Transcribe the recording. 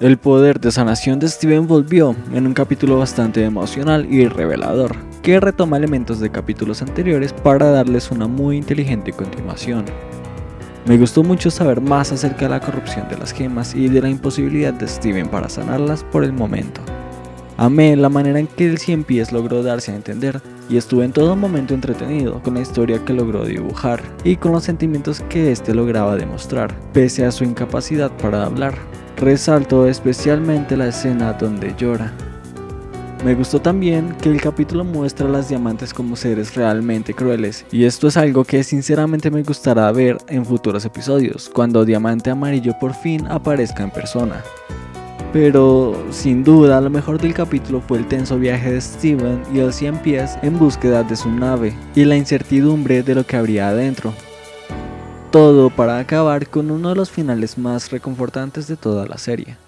El poder de sanación de Steven volvió en un capítulo bastante emocional y revelador, que retoma elementos de capítulos anteriores para darles una muy inteligente continuación. Me gustó mucho saber más acerca de la corrupción de las gemas y de la imposibilidad de Steven para sanarlas por el momento. Amé la manera en que el Cien Pies logró darse a entender y estuve en todo momento entretenido con la historia que logró dibujar y con los sentimientos que éste lograba demostrar, pese a su incapacidad para hablar. Resalto especialmente la escena donde llora. Me gustó también que el capítulo muestra a las diamantes como seres realmente crueles, y esto es algo que sinceramente me gustará ver en futuros episodios, cuando Diamante Amarillo por fin aparezca en persona. Pero sin duda lo mejor del capítulo fue el tenso viaje de Steven y el 100 pies en búsqueda de su nave y la incertidumbre de lo que habría adentro. Todo para acabar con uno de los finales más reconfortantes de toda la serie.